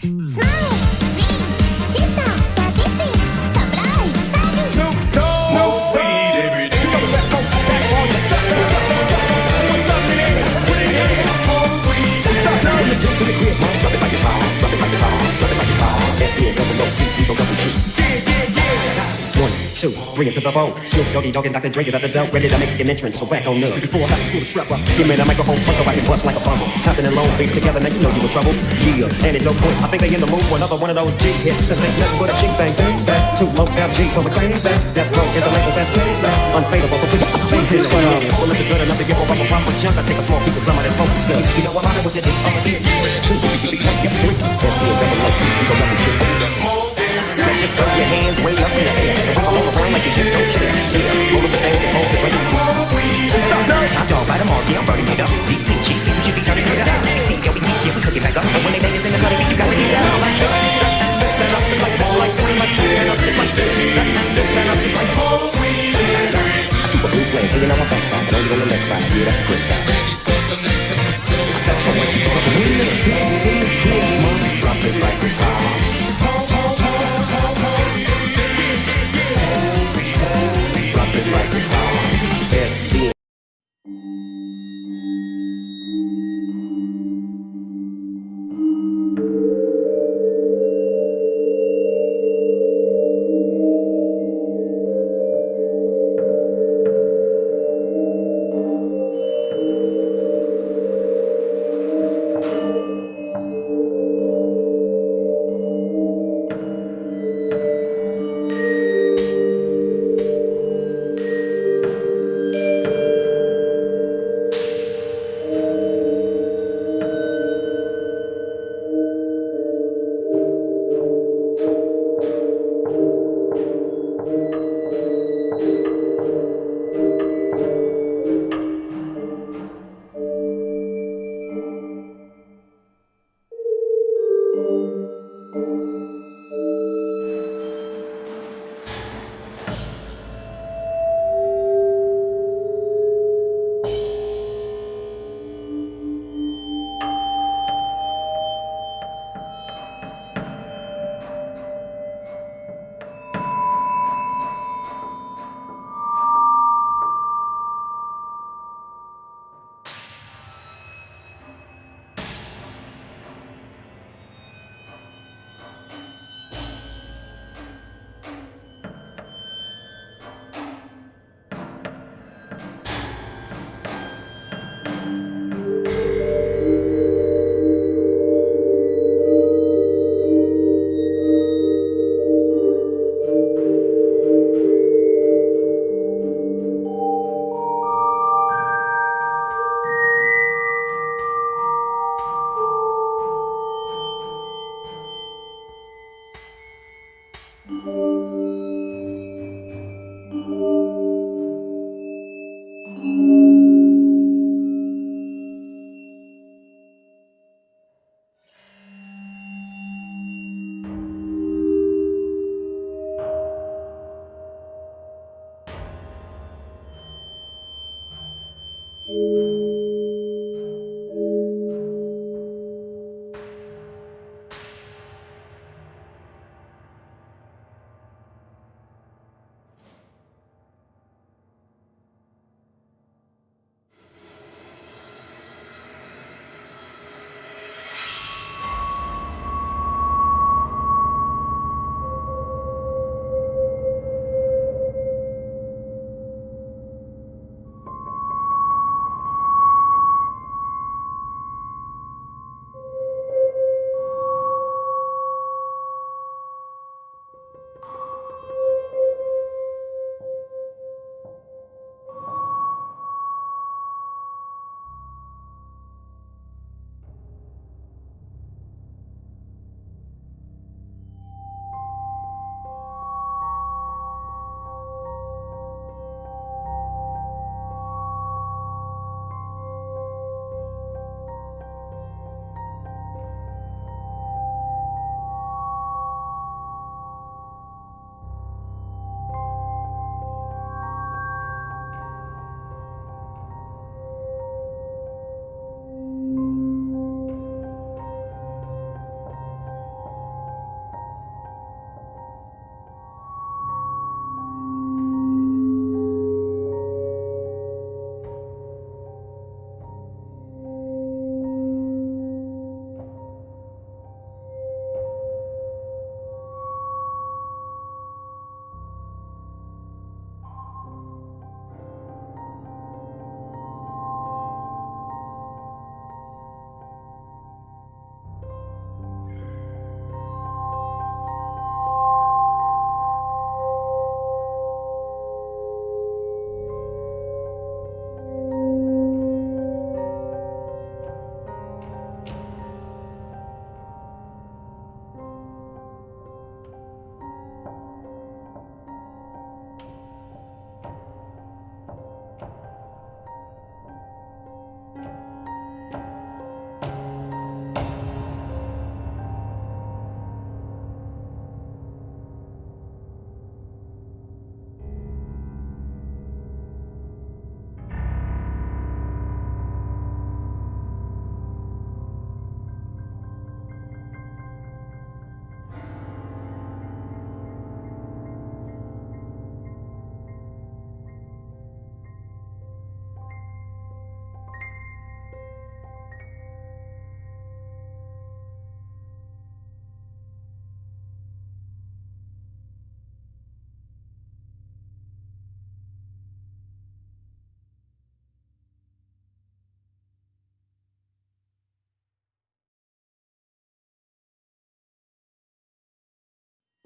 Smile, swing, sister, sadistic, two, bring it to the phone. Snoop Doggy Dogg and Dr. Dre is at the door, ready to make an entrance. So back on up. Before I have to pull the strap up, give me the microphone so I can bust like a bumble. Hopping in long face together, now you know you in trouble. Yeah, antidote boy. I think they in the mood for another one of those G hits. Cause there's nothing but a G thing. Back to low down G, so we're crazy. That's broke, is the label that's crazy. Unfadable, so your face this on. Well, if it's good enough to give up a proper chunk, I take a small piece of some of that focus stuff. You know I'm out with it, I'm a. Two, three, three, the. And like you just don't care. Yeah, hold up the thing and hold the drink. Top dog, them all, yeah, I'm burning it up. DPG, see you should be turning it up. CBT, yeah, we heat, yeah, we cook it back up. And when they bang us in the cutting, you got to get down like this. This and up, it's like ball like this, like this and up, it's like this. This and up, it's like ball I keep a blue flame hanging on my backside, but only on the left side. Yeah, that's the good side.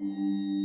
Thank